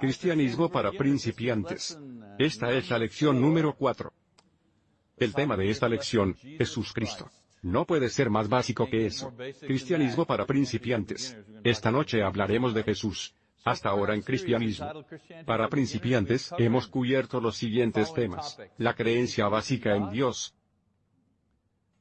Cristianismo para principiantes. Esta es la lección número 4. El tema de esta lección, Jesús Cristo. No puede ser más básico que eso. Cristianismo para principiantes. Esta noche hablaremos de Jesús. Hasta ahora en cristianismo. Para principiantes, hemos cubierto los siguientes temas. La creencia básica en Dios.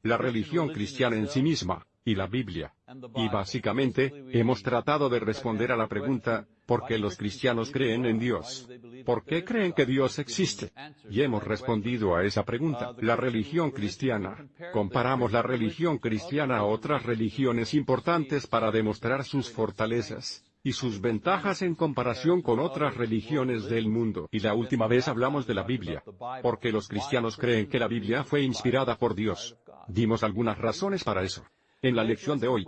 La religión cristiana en sí misma, y la Biblia. Y básicamente, hemos tratado de responder a la pregunta, ¿por qué los cristianos creen en Dios? ¿Por qué creen que Dios existe? Y hemos respondido a esa pregunta. La religión cristiana. Comparamos la religión cristiana a otras religiones importantes para demostrar sus fortalezas y sus ventajas en comparación con otras religiones del mundo. Y la última vez hablamos de la Biblia. Porque los cristianos creen que la Biblia fue inspirada por Dios. Dimos algunas razones para eso. En la lección de hoy,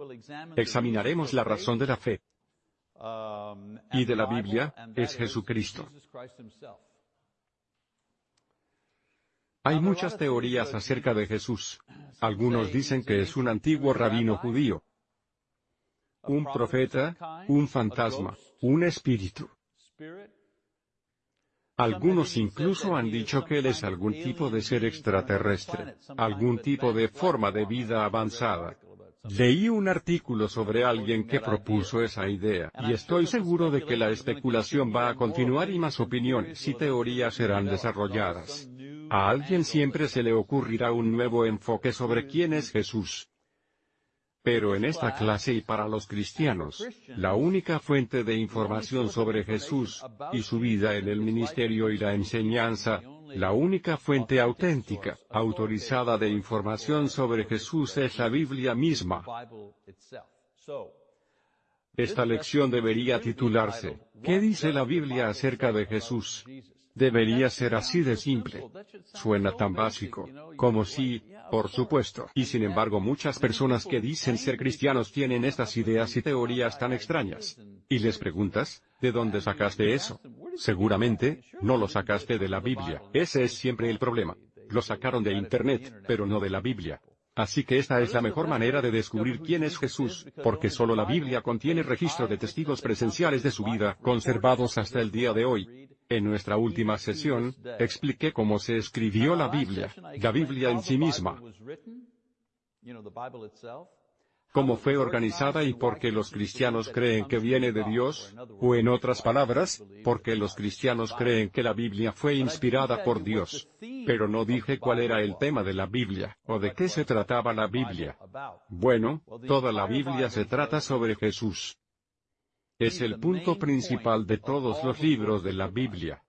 examinaremos la razón de la fe. Y de la Biblia, es Jesucristo. Hay muchas teorías acerca de Jesús. Algunos dicen que es un antiguo rabino judío, un profeta, un fantasma, un espíritu. Algunos incluso han dicho que él es algún tipo de ser extraterrestre, algún tipo de forma de vida avanzada. Leí un artículo sobre alguien que propuso esa idea, y estoy seguro de que la especulación va a continuar y más opiniones y teorías serán desarrolladas. A alguien siempre se le ocurrirá un nuevo enfoque sobre quién es Jesús. Pero en esta clase y para los cristianos, la única fuente de información sobre Jesús, y su vida en el ministerio y la enseñanza, la única fuente auténtica, autorizada de información sobre Jesús es la Biblia misma. Esta lección debería titularse, ¿qué dice la Biblia acerca de Jesús? Debería ser así de simple. Suena tan básico, como si, por supuesto. Y sin embargo muchas personas que dicen ser cristianos tienen estas ideas y teorías tan extrañas. Y les preguntas, ¿de dónde sacaste eso? Seguramente, no lo sacaste de la Biblia. Ese es siempre el problema. Lo sacaron de Internet, pero no de la Biblia. Así que esta es la mejor manera de descubrir quién es Jesús, porque solo la Biblia contiene registro de testigos presenciales de su vida, conservados hasta el día de hoy. En nuestra última sesión, expliqué cómo se escribió la Biblia, la Biblia en sí misma, cómo fue organizada y por qué los cristianos creen que viene de Dios, o en otras palabras, porque los cristianos creen que la Biblia fue inspirada por Dios. Pero no dije cuál era el tema de la Biblia, o de qué se trataba la Biblia. Bueno, toda la Biblia se trata sobre Jesús. Es el punto principal de todos los libros de la Biblia.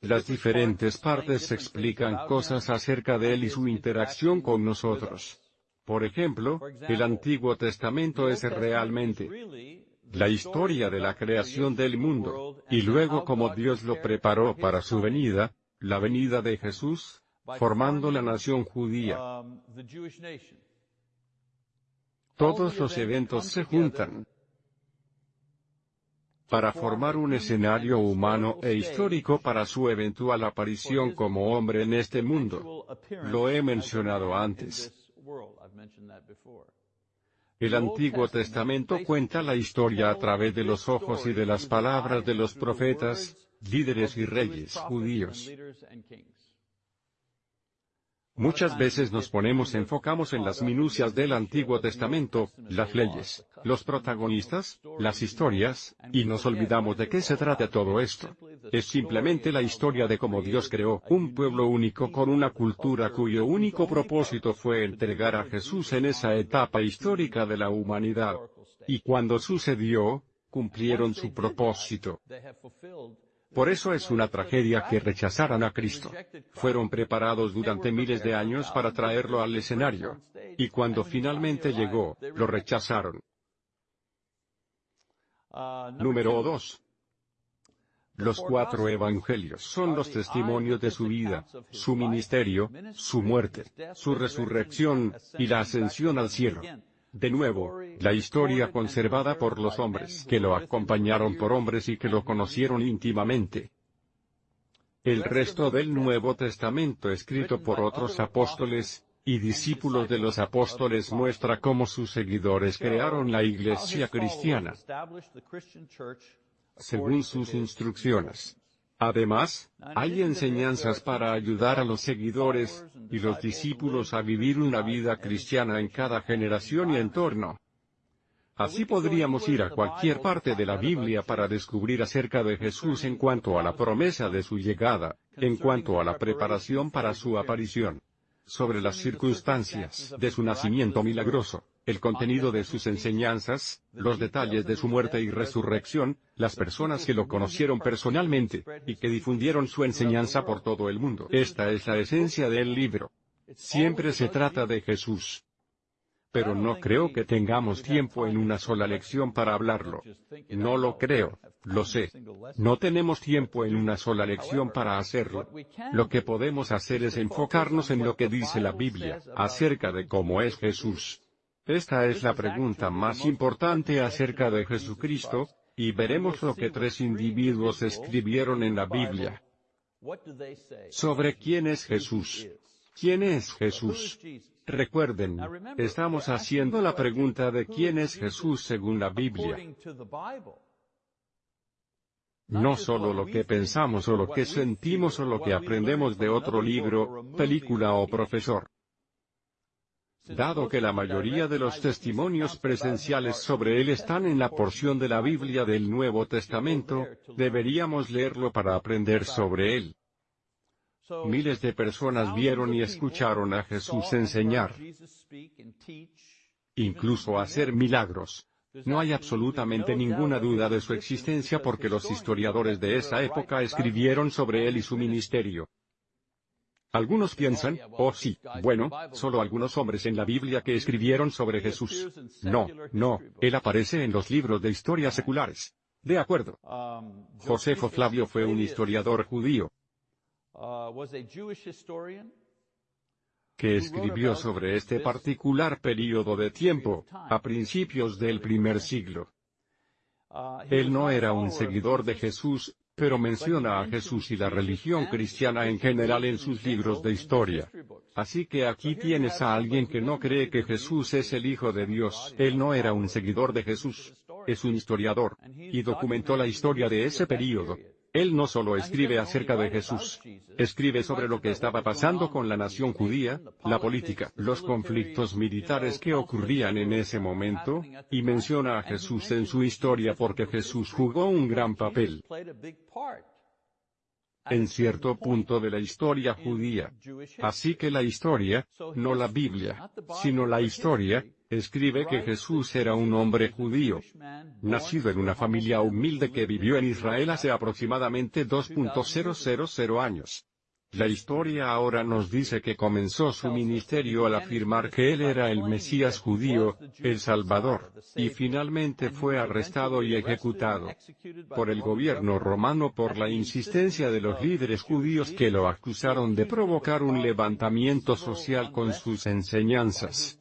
Las diferentes partes explican cosas acerca de Él y su interacción con nosotros. Por ejemplo, el Antiguo Testamento es realmente la historia de la creación del mundo, y luego cómo Dios lo preparó para su venida, la venida de Jesús, formando la nación judía. Todos los eventos se juntan para formar un escenario humano e histórico para su eventual aparición como hombre en este mundo. Lo he mencionado antes. El Antiguo Testamento cuenta la historia a través de los ojos y de las palabras de los profetas, líderes y reyes judíos. Muchas veces nos ponemos enfocamos en las minucias del Antiguo Testamento, las leyes, los protagonistas, las historias, y nos olvidamos de qué se trata todo esto. Es simplemente la historia de cómo Dios creó un pueblo único con una cultura cuyo único propósito fue entregar a Jesús en esa etapa histórica de la humanidad. Y cuando sucedió, cumplieron su propósito. Por eso es una tragedia que rechazaran a Cristo. Fueron preparados durante miles de años para traerlo al escenario. Y cuando finalmente llegó, lo rechazaron. Número 2. Los cuatro evangelios son los testimonios de su vida, su ministerio, su muerte, su resurrección, y la ascensión al cielo. De nuevo, la historia conservada por los hombres que lo acompañaron por hombres y que lo conocieron íntimamente. El resto del Nuevo Testamento escrito por otros apóstoles, y discípulos de los apóstoles muestra cómo sus seguidores crearon la iglesia cristiana. según sus instrucciones. Además, hay enseñanzas para ayudar a los seguidores, y los discípulos a vivir una vida cristiana en cada generación y entorno. Así podríamos ir a cualquier parte de la Biblia para descubrir acerca de Jesús en cuanto a la promesa de su llegada, en cuanto a la preparación para su aparición, sobre las circunstancias de su nacimiento milagroso, el contenido de sus enseñanzas, los detalles de su muerte y resurrección, las personas que lo conocieron personalmente, y que difundieron su enseñanza por todo el mundo. Esta es la esencia del libro. Siempre se trata de Jesús. Pero no creo que tengamos tiempo en una sola lección para hablarlo. No lo creo, lo sé. No tenemos tiempo en una sola lección para hacerlo. Lo que podemos hacer es enfocarnos en lo que dice la Biblia, acerca de cómo es Jesús. Esta es la pregunta más importante acerca de Jesucristo, y veremos lo que tres individuos escribieron en la Biblia. Sobre quién es Jesús. ¿Quién es Jesús? Recuerden, estamos haciendo la pregunta de quién es Jesús según la Biblia. No solo lo que pensamos o lo que sentimos o lo que aprendemos de otro libro, película o profesor. Dado que la mayoría de los testimonios presenciales sobre él están en la porción de la Biblia del Nuevo Testamento, deberíamos leerlo para aprender sobre él. Miles de personas vieron y escucharon a Jesús enseñar, incluso hacer milagros. No hay absolutamente ninguna duda de su existencia porque los historiadores de esa época escribieron sobre él y su ministerio. Algunos piensan, oh sí, bueno, solo algunos hombres en la Biblia que escribieron sobre Jesús. No, no, él aparece en los libros de historia seculares. De acuerdo. Josefo Flavio fue un historiador judío que escribió sobre este particular período de tiempo, a principios del primer siglo. Él no era un seguidor de Jesús, pero menciona a Jesús y la religión cristiana en general en sus libros de historia. Así que aquí tienes a alguien que no cree que Jesús es el Hijo de Dios. Él no era un seguidor de Jesús. Es un historiador. Y documentó la historia de ese período. Él no solo escribe acerca de Jesús, escribe sobre lo que estaba pasando con la nación judía, la política, los conflictos militares que ocurrían en ese momento, y menciona a Jesús en su historia porque Jesús jugó un gran papel en cierto punto de la historia judía. Así que la historia, no la Biblia, sino la historia, escribe que Jesús era un hombre judío, nacido en una familia humilde que vivió en Israel hace aproximadamente 2.000 años. La historia ahora nos dice que comenzó su ministerio al afirmar que él era el Mesías judío, el Salvador, y finalmente fue arrestado y ejecutado por el gobierno romano por la insistencia de los líderes judíos que lo acusaron de provocar un levantamiento social con sus enseñanzas.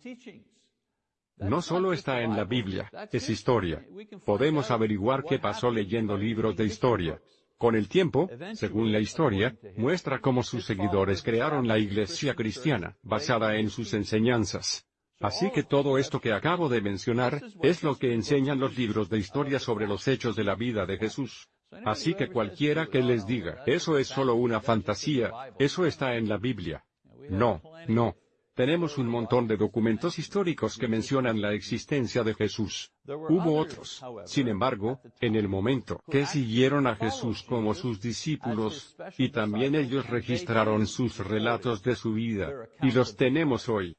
No solo está en la Biblia, es historia. Podemos averiguar qué pasó leyendo libros de historia. Con el tiempo, según la historia, muestra cómo sus seguidores crearon la iglesia cristiana, basada en sus enseñanzas. Así que todo esto que acabo de mencionar, es lo que enseñan los libros de historia sobre los hechos de la vida de Jesús. Así que cualquiera que les diga, eso es solo una fantasía, eso está en la Biblia. No, no, tenemos un montón de documentos históricos que mencionan la existencia de Jesús. Hubo otros, sin embargo, en el momento que siguieron a Jesús como sus discípulos, y también ellos registraron sus relatos de su vida, y los tenemos hoy.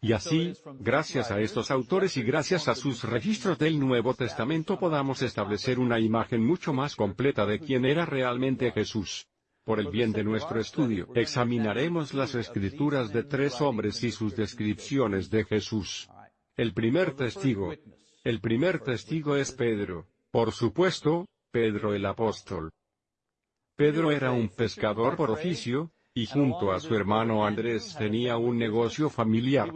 Y así, gracias a estos autores y gracias a sus registros del Nuevo Testamento podamos establecer una imagen mucho más completa de quién era realmente Jesús. Por el bien de nuestro estudio, examinaremos las escrituras de tres hombres y sus descripciones de Jesús. El primer testigo. El primer testigo es Pedro. Por supuesto, Pedro el apóstol. Pedro era un pescador por oficio, y junto a su hermano Andrés tenía un negocio familiar.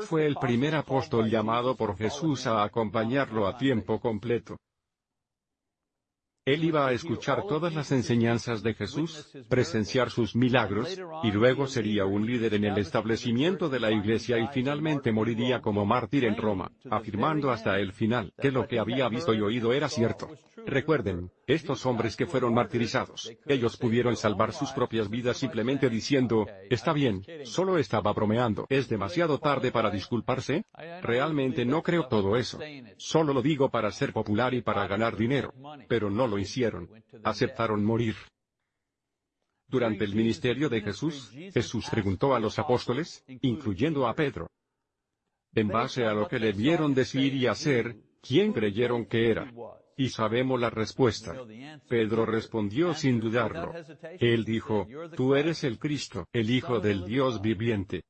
Fue el primer apóstol llamado por Jesús a acompañarlo a tiempo completo. Él iba a escuchar todas las enseñanzas de Jesús, presenciar sus milagros, y luego sería un líder en el establecimiento de la iglesia y finalmente moriría como mártir en Roma, afirmando hasta el final que lo que había visto y oído era cierto. Recuerden, estos hombres que fueron martirizados, ellos pudieron salvar sus propias vidas simplemente diciendo, está bien, solo estaba bromeando. ¿Es demasiado tarde para disculparse? Realmente no creo todo eso. Solo lo digo para ser popular y para ganar dinero. Pero no lo hicieron. Aceptaron morir. Durante el ministerio de Jesús, Jesús preguntó a los apóstoles, incluyendo a Pedro. En base a lo que le vieron decir y hacer, ¿quién creyeron que era? Y sabemos la respuesta. Pedro respondió sin dudarlo. Él dijo, Tú eres el Cristo, el Hijo del Dios viviente.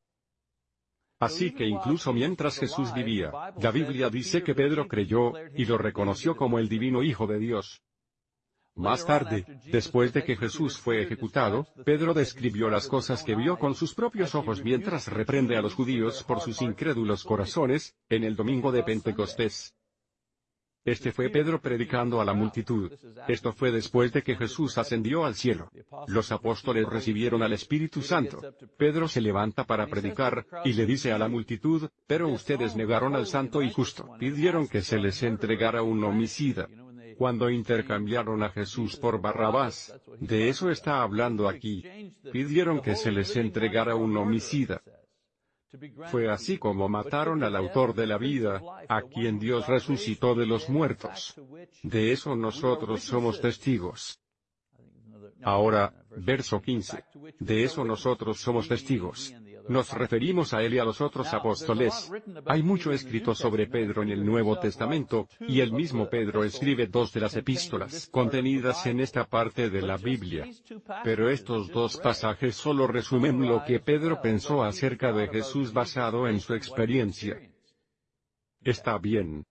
Así que incluso mientras Jesús vivía, la Biblia dice que Pedro creyó, y lo reconoció como el divino Hijo de Dios. Más tarde, después de que Jesús fue ejecutado, Pedro describió las cosas que vio con sus propios ojos mientras reprende a los judíos por sus incrédulos corazones, en el domingo de Pentecostés. Este fue Pedro predicando a la multitud. Esto fue después de que Jesús ascendió al cielo. Los apóstoles recibieron al Espíritu Santo. Pedro se levanta para predicar, y le dice a la multitud, pero ustedes negaron al Santo y Justo. Pidieron que se les entregara un homicida cuando intercambiaron a Jesús por Barrabás. De eso está hablando aquí. Pidieron que se les entregara un homicida. Fue así como mataron al autor de la vida, a quien Dios resucitó de los muertos. De eso nosotros somos testigos. Ahora, verso 15. De eso nosotros somos testigos. Nos referimos a él y a los otros apóstoles. Hay mucho escrito sobre Pedro en el Nuevo Testamento, y el mismo Pedro escribe dos de las epístolas contenidas en esta parte de la Biblia. Pero estos dos pasajes solo resumen lo que Pedro pensó acerca de Jesús basado en su experiencia. Está bien.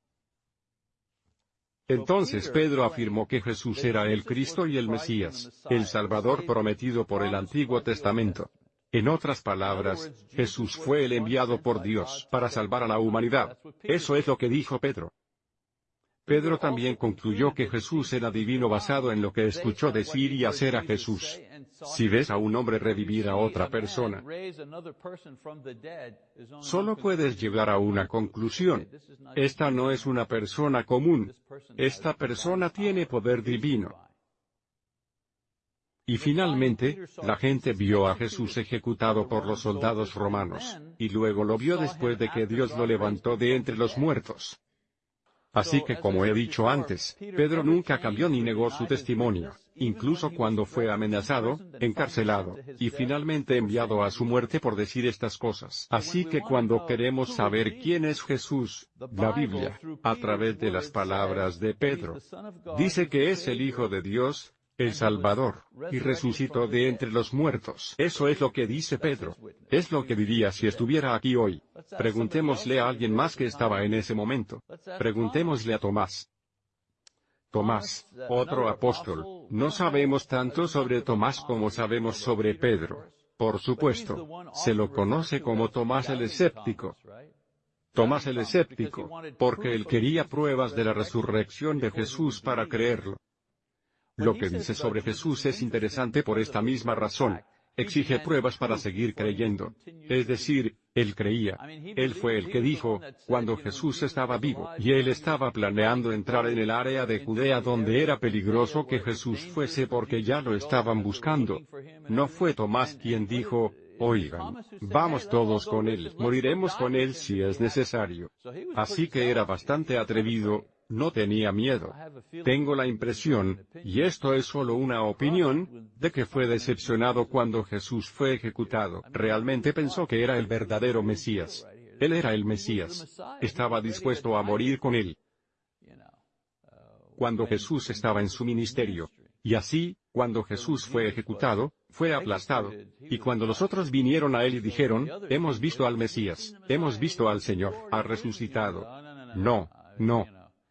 Entonces Pedro afirmó que Jesús era el Cristo y el Mesías, el Salvador prometido por el Antiguo Testamento. En otras palabras, Jesús fue el enviado por Dios para salvar a la humanidad. Eso es lo que dijo Pedro. Pedro también concluyó que Jesús era divino basado en lo que escuchó decir y hacer a Jesús. Si ves a un hombre revivir a otra persona, solo puedes llegar a una conclusión. Esta no es una persona común. Esta persona tiene poder divino. Y finalmente, la gente vio a Jesús ejecutado por los soldados romanos, y luego lo vio después de que Dios lo levantó de entre los muertos. Así que como he dicho antes, Pedro nunca cambió ni negó su testimonio, incluso cuando fue amenazado, encarcelado, y finalmente enviado a su muerte por decir estas cosas. Así que cuando queremos saber quién es Jesús, la Biblia, a través de las palabras de Pedro, dice que es el Hijo de Dios, el Salvador, y resucitó de entre los muertos. Eso es lo que dice Pedro. Es lo que diría si estuviera aquí hoy. Preguntémosle a alguien más que estaba en ese momento. Preguntémosle a Tomás. Tomás, otro apóstol, no sabemos tanto sobre Tomás como sabemos sobre Pedro. Por supuesto, se lo conoce como Tomás el escéptico. Tomás el escéptico, porque él quería pruebas de la resurrección de Jesús para creerlo. Lo que dice sobre Jesús es interesante por esta misma razón. Exige pruebas para seguir creyendo. Es decir, él creía. Él fue el que dijo, cuando Jesús estaba vivo, y él estaba planeando entrar en el área de Judea donde era peligroso que Jesús fuese porque ya lo estaban buscando. No fue Tomás quien dijo, Oigan, vamos todos con él, moriremos con él si es necesario. Así que era bastante atrevido, no tenía miedo. Tengo la impresión, y esto es solo una opinión, de que fue decepcionado cuando Jesús fue ejecutado. Realmente pensó que era el verdadero Mesías. Él era el Mesías. Estaba dispuesto a morir con él. Cuando Jesús estaba en su ministerio. Y así, cuando Jesús fue ejecutado, fue aplastado. Y cuando los otros vinieron a él y dijeron, hemos visto al Mesías, hemos visto al Señor, ha resucitado. No, no,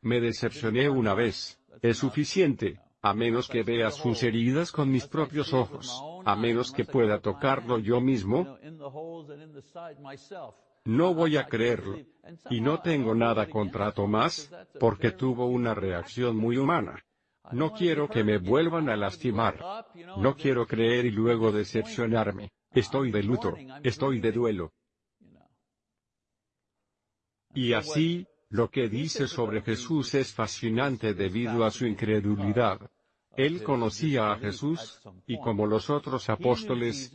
me decepcioné una vez. Es suficiente, a menos que vea sus heridas con mis propios ojos, a menos que pueda tocarlo yo mismo. No voy a creerlo. Y no tengo nada contra Tomás, porque tuvo una reacción muy humana. No quiero que me vuelvan a lastimar. No quiero creer y luego decepcionarme. Estoy de luto, estoy de duelo. Y así, lo que dice sobre Jesús es fascinante debido a su incredulidad. Él conocía a Jesús, y como los otros apóstoles,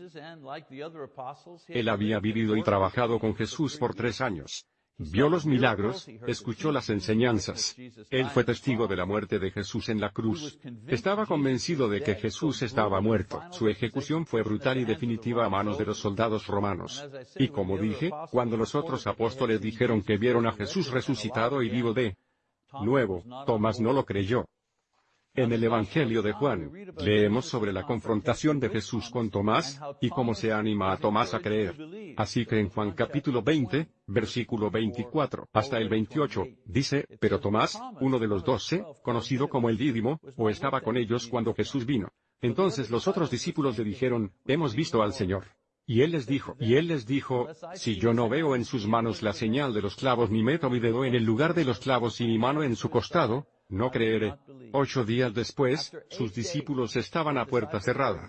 él había vivido y trabajado con Jesús por tres años. Vio los milagros, escuchó las enseñanzas. Él fue testigo de la muerte de Jesús en la cruz. Estaba convencido de que Jesús estaba muerto. Su ejecución fue brutal y definitiva a manos de los soldados romanos. Y como dije, cuando los otros apóstoles dijeron que vieron a Jesús resucitado y vivo de nuevo, Tomás no lo creyó. En el Evangelio de Juan, leemos sobre la confrontación de Jesús con Tomás, y cómo se anima a Tomás a creer. Así que en Juan capítulo 20, versículo 24, hasta el 28, dice, pero Tomás, uno de los doce, conocido como el Dídimo, o estaba con ellos cuando Jesús vino. Entonces los otros discípulos le dijeron, hemos visto al Señor. Y él les dijo, y él les dijo, si yo no veo en sus manos la señal de los clavos ni meto mi dedo en el lugar de los clavos y mi mano en su costado, no creeré. Ocho días después, sus discípulos estaban a puerta cerrada.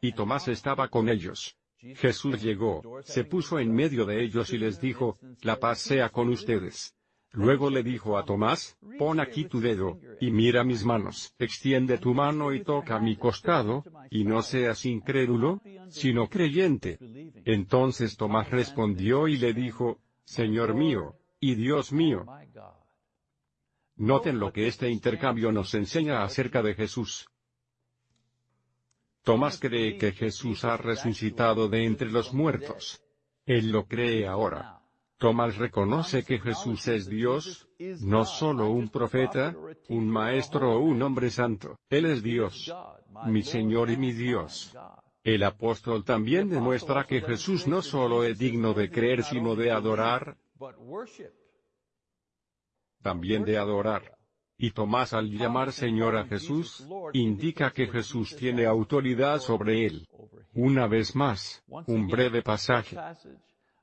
Y Tomás estaba con ellos. Jesús llegó, se puso en medio de ellos y les dijo, la paz sea con ustedes. Luego le dijo a Tomás, pon aquí tu dedo, y mira mis manos, extiende tu mano y toca mi costado, y no seas incrédulo, sino creyente. Entonces Tomás respondió y le dijo, Señor mío, y Dios mío. Noten lo que este intercambio nos enseña acerca de Jesús. Tomás cree que Jesús ha resucitado de entre los muertos. Él lo cree ahora. Tomás reconoce que Jesús es Dios, no solo un profeta, un maestro o un hombre santo. Él es Dios, mi Señor y mi Dios. El apóstol también demuestra que Jesús no solo es digno de creer sino de adorar, también de adorar. Y Tomás al llamar Señor a Jesús, indica que Jesús tiene autoridad sobre él. Una vez más, un breve pasaje.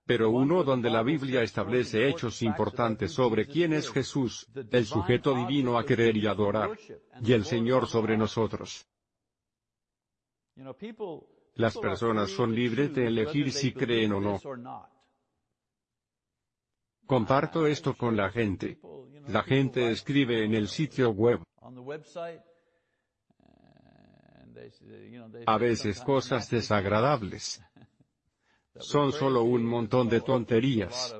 Pero uno donde la Biblia establece hechos importantes sobre quién es Jesús, el sujeto divino a querer y adorar, y el Señor sobre nosotros. Las personas son libres de elegir si creen o no. Comparto esto con la gente. La gente escribe en el sitio web. A veces cosas desagradables. Son solo un montón de tonterías.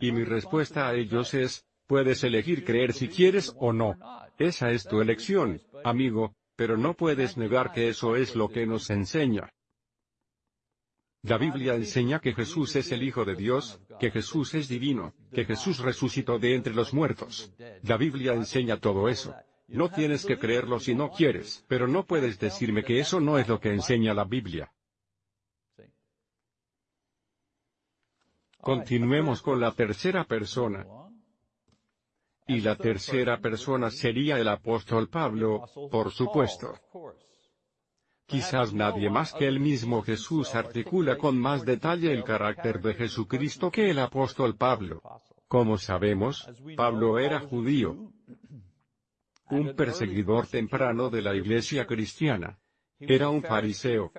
Y mi respuesta a ellos es, puedes elegir creer si quieres o no. Esa es tu elección, amigo, pero no puedes negar que eso es lo que nos enseña. La Biblia enseña que Jesús es el Hijo de Dios, que Jesús es divino, que Jesús resucitó de entre los muertos. La Biblia enseña todo eso. No tienes que creerlo si no quieres, pero no puedes decirme que eso no es lo que enseña la Biblia. Continuemos con la tercera persona. Y la tercera persona sería el apóstol Pablo, por supuesto. Quizás nadie más que el mismo Jesús articula con más detalle el carácter de Jesucristo que el apóstol Pablo. Como sabemos, Pablo era judío, un perseguidor temprano de la iglesia cristiana. Era un fariseo.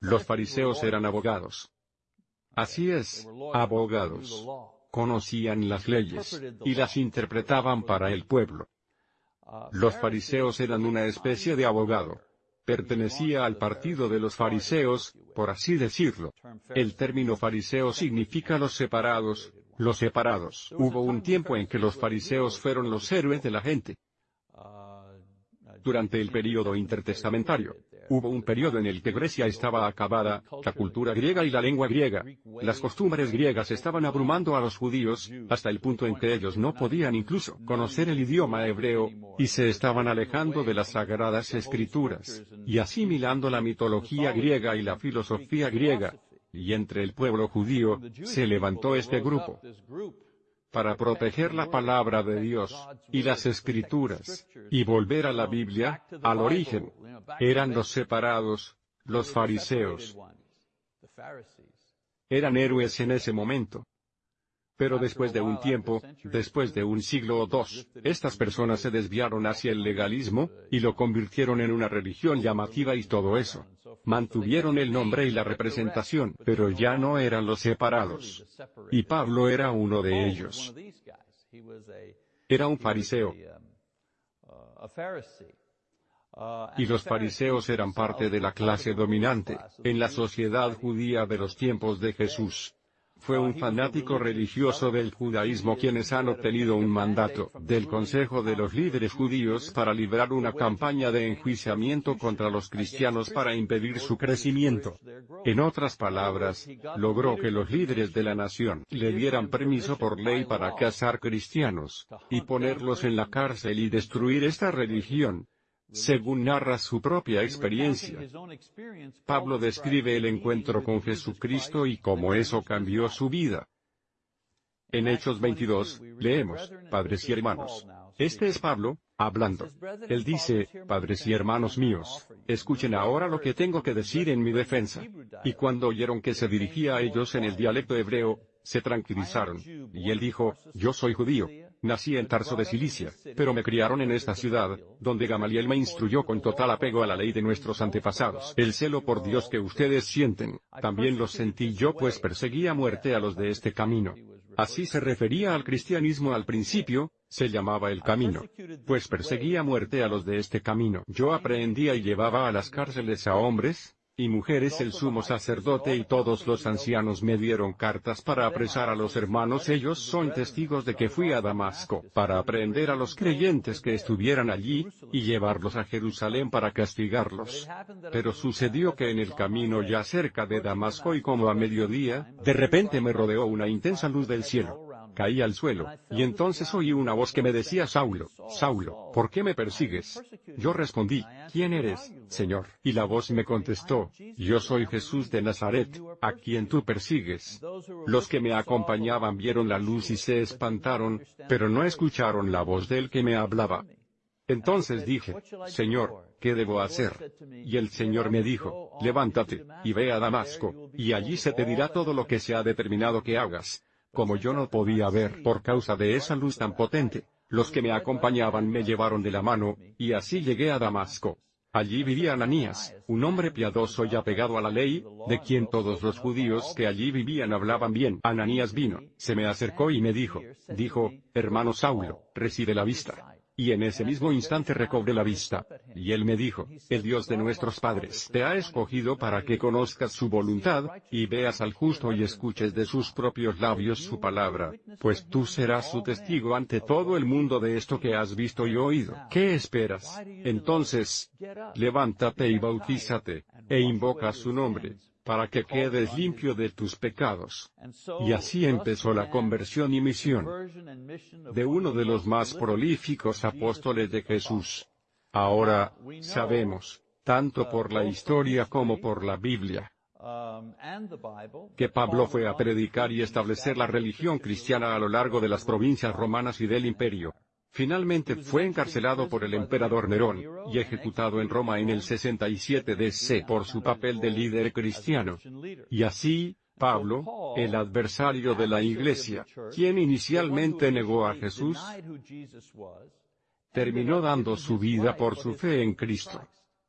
Los fariseos eran abogados. Así es, abogados. Conocían las leyes, y las interpretaban para el pueblo. Los fariseos eran una especie de abogado pertenecía al partido de los fariseos, por así decirlo. El término fariseo significa los separados, los separados. Hubo un tiempo en que los fariseos fueron los héroes de la gente. Durante el período intertestamentario, hubo un periodo en el que Grecia estaba acabada, la cultura griega y la lengua griega. Las costumbres griegas estaban abrumando a los judíos, hasta el punto en que ellos no podían incluso conocer el idioma hebreo, y se estaban alejando de las sagradas escrituras, y asimilando la mitología griega y la filosofía griega. Y entre el pueblo judío, se levantó este grupo para proteger la palabra de Dios, y las escrituras, y volver a la Biblia, al origen. Eran los separados, los fariseos. Eran héroes en ese momento. Pero después de un tiempo, después de un siglo o dos, estas personas se desviaron hacia el legalismo, y lo convirtieron en una religión llamativa y todo eso. Mantuvieron el nombre y la representación, pero ya no eran los separados. Y Pablo era uno de ellos. Era un fariseo. Y los fariseos eran parte de la clase dominante, en la sociedad judía de los tiempos de Jesús. Fue un fanático religioso del judaísmo quienes han obtenido un mandato del Consejo de los líderes judíos para librar una campaña de enjuiciamiento contra los cristianos para impedir su crecimiento. En otras palabras, logró que los líderes de la nación le dieran permiso por ley para cazar cristianos, y ponerlos en la cárcel y destruir esta religión, según narra su propia experiencia. Pablo describe el encuentro con Jesucristo y cómo eso cambió su vida. En Hechos 22, leemos, Padres y hermanos. Este es Pablo, hablando. Él dice, Padres y hermanos míos, escuchen ahora lo que tengo que decir en mi defensa. Y cuando oyeron que se dirigía a ellos en el dialecto hebreo, se tranquilizaron. Y él dijo, Yo soy judío, Nací en Tarso de Cilicia, pero me criaron en esta ciudad, donde Gamaliel me instruyó con total apego a la ley de nuestros antepasados. El celo por Dios que ustedes sienten, también lo sentí yo pues perseguía muerte a los de este camino. Así se refería al cristianismo al principio, se llamaba el camino. Pues perseguía muerte a los de este camino. Yo aprendía y llevaba a las cárceles a hombres, y mujeres el sumo sacerdote y todos los ancianos me dieron cartas para apresar a los hermanos ellos son testigos de que fui a Damasco para aprender a los creyentes que estuvieran allí, y llevarlos a Jerusalén para castigarlos. Pero sucedió que en el camino ya cerca de Damasco y como a mediodía, de repente me rodeó una intensa luz del cielo caí al suelo, y entonces oí una voz que me decía Saulo, Saulo, ¿por qué me persigues? Yo respondí, ¿quién eres, Señor? Y la voz me contestó, yo soy Jesús de Nazaret, a quien tú persigues. Los que me acompañaban vieron la luz y se espantaron, pero no escucharon la voz del que me hablaba. Entonces dije, Señor, ¿qué debo hacer? Y el Señor me dijo, levántate, y ve a Damasco, y allí se te dirá todo lo que se ha determinado que hagas. Como yo no podía ver por causa de esa luz tan potente, los que me acompañaban me llevaron de la mano, y así llegué a Damasco. Allí vivía Ananías, un hombre piadoso y apegado a la ley, de quien todos los judíos que allí vivían hablaban bien. Ananías vino, se me acercó y me dijo, dijo, hermano Saulo, recibe la vista. Y en ese mismo instante recobré la vista. Y él me dijo, el Dios de nuestros padres te ha escogido para que conozcas su voluntad, y veas al justo y escuches de sus propios labios su palabra, pues tú serás su testigo ante todo el mundo de esto que has visto y oído. ¿Qué esperas? Entonces, levántate y bautízate, e invoca su nombre para que quedes limpio de tus pecados. Y así empezó la conversión y misión de uno de los más prolíficos apóstoles de Jesús. Ahora, sabemos, tanto por la historia como por la Biblia, que Pablo fue a predicar y establecer la religión cristiana a lo largo de las provincias romanas y del imperio. Finalmente fue encarcelado por el emperador Nerón, y ejecutado en Roma en el 67 DC por su papel de líder cristiano. Y así, Pablo, el adversario de la Iglesia, quien inicialmente negó a Jesús, terminó dando su vida por su fe en Cristo.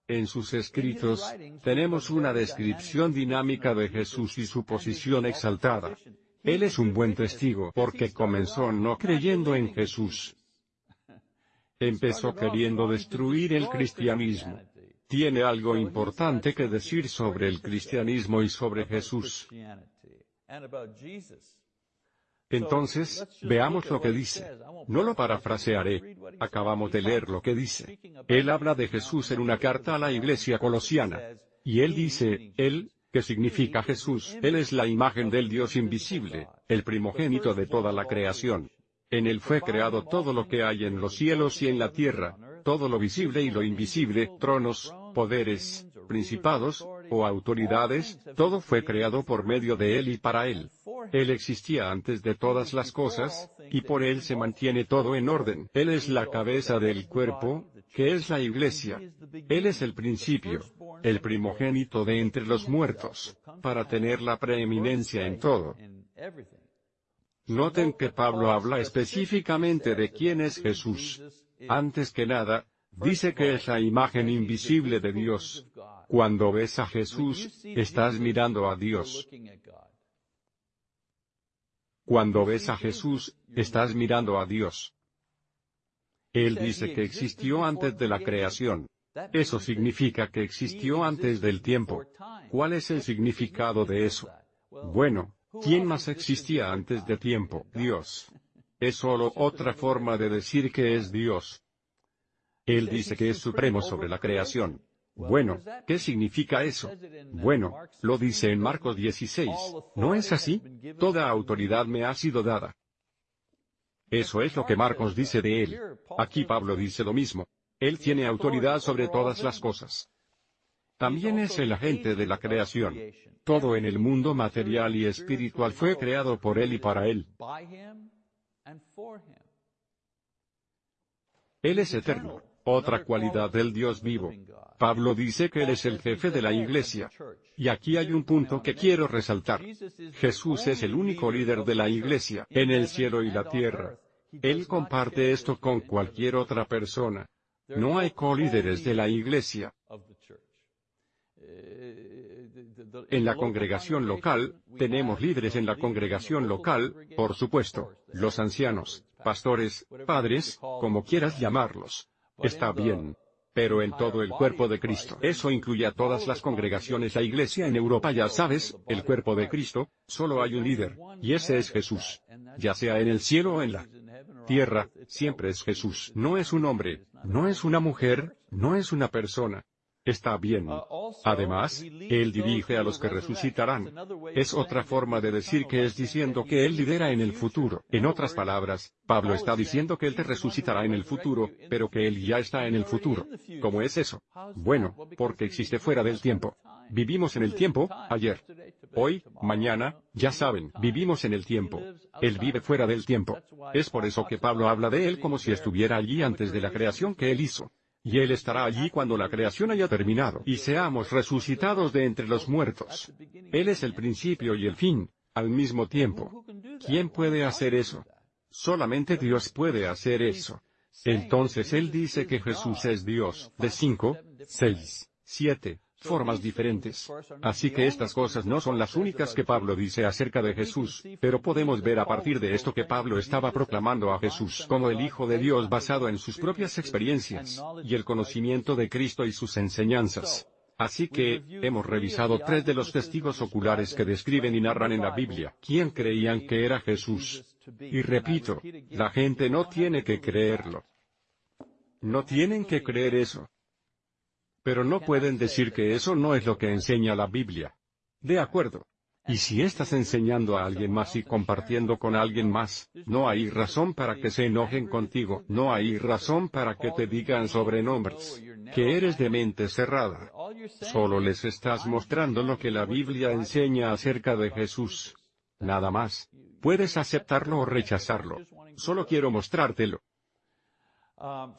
En sus escritos, tenemos una descripción dinámica de Jesús y su posición exaltada. Él es un buen testigo porque comenzó no creyendo en Jesús, empezó queriendo destruir el cristianismo. Tiene algo importante que decir sobre el cristianismo y sobre Jesús. Entonces, veamos lo que dice. No lo parafrasearé. Acabamos de leer lo que dice. Él habla de Jesús en una carta a la iglesia colosiana. Y él dice, Él, que significa Jesús, Él es la imagen del Dios invisible, el primogénito de toda la creación. En él fue creado todo lo que hay en los cielos y en la tierra, todo lo visible y lo invisible, tronos, poderes, principados, o autoridades, todo fue creado por medio de él y para él. Él existía antes de todas las cosas, y por él se mantiene todo en orden. Él es la cabeza del cuerpo, que es la iglesia. Él es el principio, el primogénito de entre los muertos, para tener la preeminencia en todo. Noten que Pablo habla específicamente de quién es Jesús. Antes que nada, dice que es la imagen invisible de Dios. Cuando ves a Jesús, estás mirando a Dios. Cuando ves a Jesús, estás mirando a Dios. Él dice que existió antes de la creación. Eso significa que existió antes del tiempo. ¿Cuál es el significado de eso? Bueno, ¿quién más existía antes de tiempo? Dios. Es solo otra forma de decir que es Dios. Él dice que es supremo sobre la creación. Bueno, ¿qué significa eso? Bueno, lo dice en Marcos 16. ¿No es así? Toda autoridad me ha sido dada. Eso es lo que Marcos dice de él. Aquí Pablo dice lo mismo. Él tiene autoridad sobre todas las cosas. También es el agente de la creación. Todo en el mundo material y espiritual fue creado por Él y para Él. Él es eterno, otra cualidad del Dios vivo. Pablo dice que Él es el jefe de la iglesia. Y aquí hay un punto que quiero resaltar. Jesús es el único líder de la iglesia, en el cielo y la tierra. Él comparte esto con cualquier otra persona. No hay colíderes de la iglesia. En la congregación local, tenemos líderes en la congregación local, por supuesto, los ancianos, pastores, padres, como quieras llamarlos. Está bien. Pero en todo el cuerpo de Cristo. Eso incluye a todas las congregaciones. La iglesia en Europa ya sabes, el cuerpo de Cristo, solo hay un líder, y ese es Jesús. Ya sea en el cielo o en la tierra, siempre es Jesús. No es un hombre, no es una mujer, no es una persona. Está bien. Además, Él dirige a los que resucitarán. Es otra forma de decir que es diciendo que Él lidera en el futuro. En otras palabras, Pablo está diciendo que Él te resucitará en el futuro, pero que Él ya está en el futuro. ¿Cómo es eso? Bueno, porque existe fuera del tiempo. Vivimos en el tiempo, ayer. Hoy, mañana, ya saben, vivimos en el tiempo. Él vive fuera del tiempo. Es por eso que Pablo habla de Él como si estuviera allí antes de la creación que Él hizo. Y Él estará allí cuando la creación haya terminado y seamos resucitados de entre los muertos. Él es el principio y el fin, al mismo tiempo. ¿Quién puede hacer eso? Solamente Dios puede hacer eso. Entonces Él dice que Jesús es Dios, de 5, 6, 7, formas diferentes. Así que estas cosas no son las únicas que Pablo dice acerca de Jesús, pero podemos ver a partir de esto que Pablo estaba proclamando a Jesús como el Hijo de Dios basado en sus propias experiencias, y el conocimiento de Cristo y sus enseñanzas. Así que, hemos revisado tres de los testigos oculares que describen y narran en la Biblia, quién creían que era Jesús. Y repito, la gente no tiene que creerlo. No tienen que creer eso. Pero no pueden decir que eso no es lo que enseña la Biblia. De acuerdo. Y si estás enseñando a alguien más y compartiendo con alguien más, no hay razón para que se enojen contigo, no hay razón para que te digan sobrenombres, que eres de mente cerrada. Solo les estás mostrando lo que la Biblia enseña acerca de Jesús. Nada más. Puedes aceptarlo o rechazarlo. Solo quiero mostrártelo.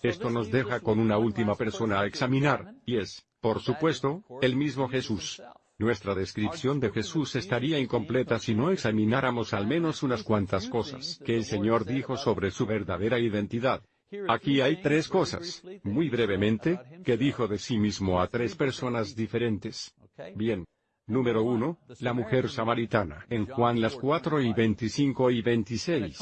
Esto nos deja con una última persona a examinar, y es, por supuesto, el mismo Jesús. Nuestra descripción de Jesús estaría incompleta si no examináramos al menos unas cuantas cosas que el Señor dijo sobre su verdadera identidad. Aquí hay tres cosas, muy brevemente, que dijo de sí mismo a tres personas diferentes. Bien, Número 1, la mujer samaritana, en Juan las 4 y 25 y 26.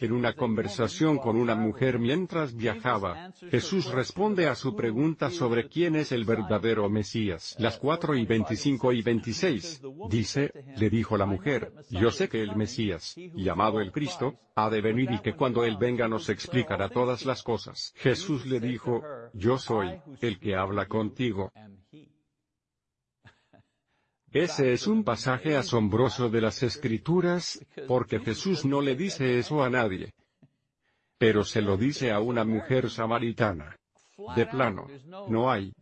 En una conversación con una mujer mientras viajaba, Jesús responde a su pregunta sobre quién es el verdadero Mesías. Las 4 y 25 y 26. Dice, le dijo la mujer, yo sé que el Mesías, llamado el Cristo, ha de venir y que cuando Él venga nos explicará todas las cosas. Jesús le dijo, yo soy, el que habla contigo. Ese es un pasaje asombroso de las Escrituras, porque Jesús no le dice eso a nadie. Pero se lo dice a una mujer samaritana. De plano, no hay.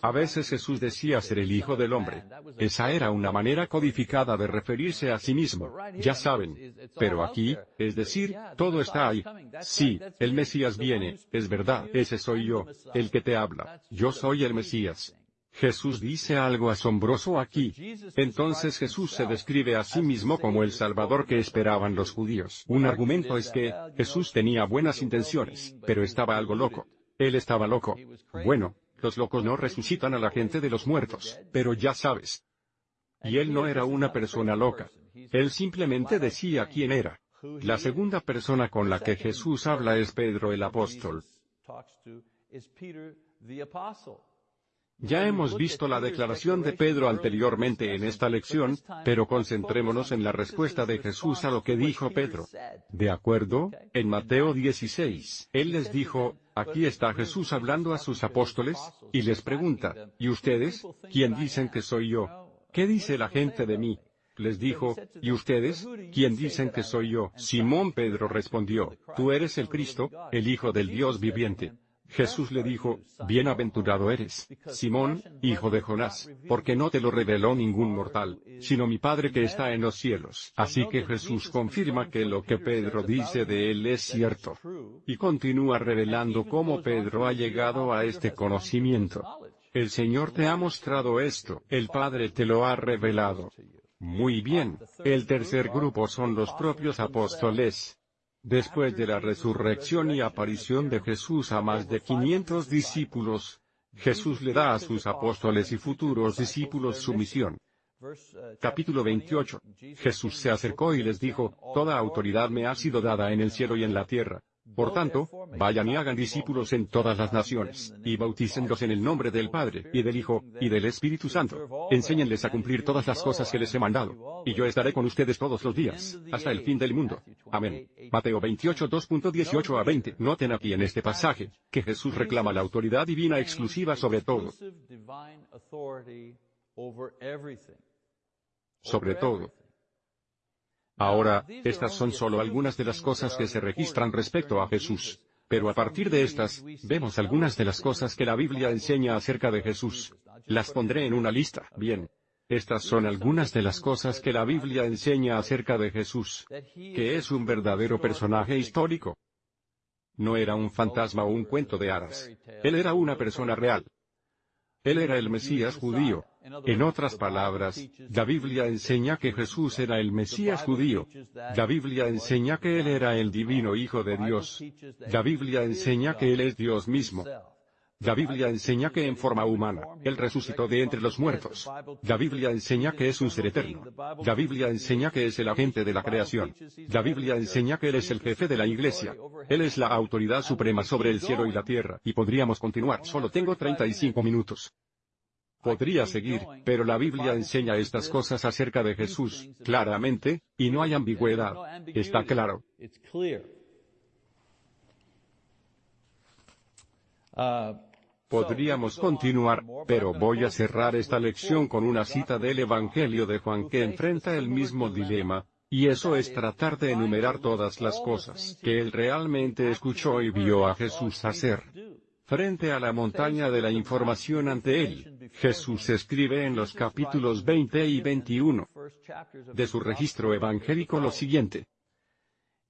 A veces Jesús decía ser el Hijo del Hombre. Esa era una manera codificada de referirse a sí mismo. Ya saben. Pero aquí, es decir, todo está ahí. Sí, el Mesías viene, es verdad, ese soy yo, el que te habla. Yo soy el Mesías. Jesús dice algo asombroso aquí. Entonces Jesús se describe a sí mismo como el Salvador que esperaban los judíos. Un argumento es que, Jesús tenía buenas intenciones, pero estaba algo loco. Él estaba loco. Bueno, los locos no resucitan a la gente de los muertos, pero ya sabes. Y él no era una persona loca. Él simplemente decía quién era. La segunda persona con la que Jesús habla es Pedro el apóstol. Ya hemos visto la declaración de Pedro anteriormente en esta lección, pero concentrémonos en la respuesta de Jesús a lo que dijo Pedro. ¿De acuerdo? En Mateo 16, Él les dijo, aquí está Jesús hablando a sus apóstoles, y les pregunta, ¿y ustedes? ¿Quién dicen que soy yo? ¿Qué dice la gente de mí? Les dijo, ¿y ustedes? ¿Quién dicen que soy yo? Simón Pedro respondió, Tú eres el Cristo, el Hijo del Dios viviente. Jesús le dijo, Bienaventurado eres, Simón, hijo de Jonás, porque no te lo reveló ningún mortal, sino mi Padre que está en los cielos. Así que Jesús confirma que lo que Pedro dice de él es cierto. Y continúa revelando cómo Pedro ha llegado a este conocimiento. El Señor te ha mostrado esto, el Padre te lo ha revelado. Muy bien, el tercer grupo son los propios apóstoles. Después de la resurrección y aparición de Jesús a más de 500 discípulos, Jesús le da a sus apóstoles y futuros discípulos su misión. Capítulo 28. Jesús se acercó y les dijo, Toda autoridad me ha sido dada en el cielo y en la tierra. Por tanto, vayan y hagan discípulos en todas las naciones, y bautícenlos en el nombre del Padre, y del Hijo, y del Espíritu Santo. Enséñenles a cumplir todas las cosas que les he mandado, y yo estaré con ustedes todos los días, hasta el fin del mundo. Amén. Mateo 28 2.18 a 20. Noten aquí en este pasaje, que Jesús reclama la autoridad divina exclusiva sobre todo. Sobre todo. Ahora, estas son solo algunas de las cosas que se registran respecto a Jesús. Pero a partir de estas, vemos algunas de las cosas que la Biblia enseña acerca de Jesús. Las pondré en una lista. Bien. Estas son algunas de las cosas que la Biblia enseña acerca de Jesús. Que es un verdadero personaje histórico. No era un fantasma o un cuento de hadas. Él era una persona real. Él era el Mesías judío. En otras palabras, la Biblia enseña que Jesús era el Mesías judío. La Biblia enseña que Él era el divino Hijo de Dios. La Biblia enseña que Él es Dios mismo. La Biblia enseña que en forma humana, Él resucitó de entre los muertos. La Biblia enseña que es un ser eterno. La Biblia enseña que es el agente de la creación. La Biblia enseña que Él es el jefe de la iglesia. Él es la autoridad suprema sobre el cielo y la tierra. Y podríamos continuar, solo tengo 35 minutos. Podría seguir, pero la Biblia enseña estas cosas acerca de Jesús, claramente, y no hay ambigüedad. Está claro. Podríamos continuar, pero voy a cerrar esta lección con una cita del Evangelio de Juan que enfrenta el mismo dilema, y eso es tratar de enumerar todas las cosas que él realmente escuchó y vio a Jesús hacer. Frente a la montaña de la información ante él, Jesús escribe en los capítulos 20 y 21 de su registro evangélico lo siguiente.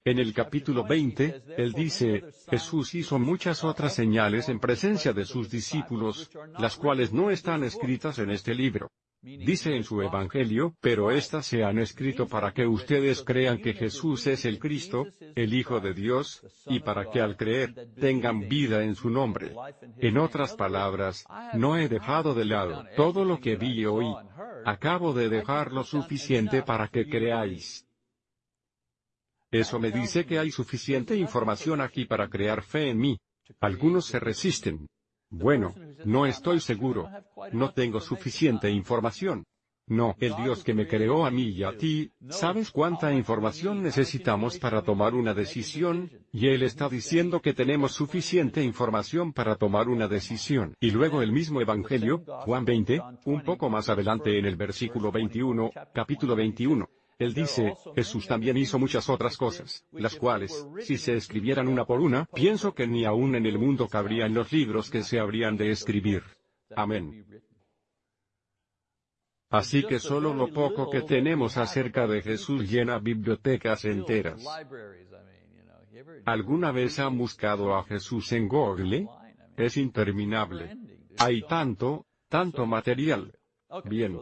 En el capítulo 20, él dice, Jesús hizo muchas otras señales en presencia de sus discípulos, las cuales no están escritas en este libro. Dice en su Evangelio, pero éstas se han escrito para que ustedes crean que Jesús es el Cristo, el Hijo de Dios, y para que al creer, tengan vida en su nombre. En otras palabras, no he dejado de lado todo lo que vi y oí. Acabo de dejar lo suficiente para que creáis. Eso me dice que hay suficiente información aquí para crear fe en mí. Algunos se resisten. Bueno, no estoy seguro. No tengo suficiente información. No, el Dios que me creó a mí y a ti, ¿sabes cuánta información necesitamos para tomar una decisión? Y Él está diciendo que tenemos suficiente información para tomar una decisión. Y luego el mismo Evangelio, Juan 20, un poco más adelante en el versículo 21, capítulo 21. Él dice, Jesús también hizo muchas otras cosas, las cuales, si se escribieran una por una, pienso que ni aún en el mundo cabrían los libros que se habrían de escribir. Amén. Así que solo lo poco que tenemos acerca de Jesús llena bibliotecas enteras. ¿Alguna vez han buscado a Jesús en Google? Es interminable. Hay tanto, Tanto material. Bien.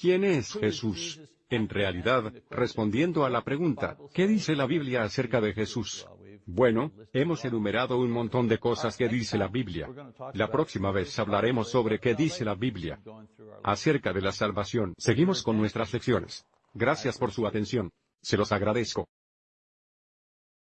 ¿Quién es Jesús? En realidad, respondiendo a la pregunta, ¿qué dice la Biblia acerca de Jesús? Bueno, hemos enumerado un montón de cosas que dice la Biblia. La próxima vez hablaremos sobre qué dice la Biblia acerca de la salvación. Seguimos con nuestras lecciones. Gracias por su atención. Se los agradezco.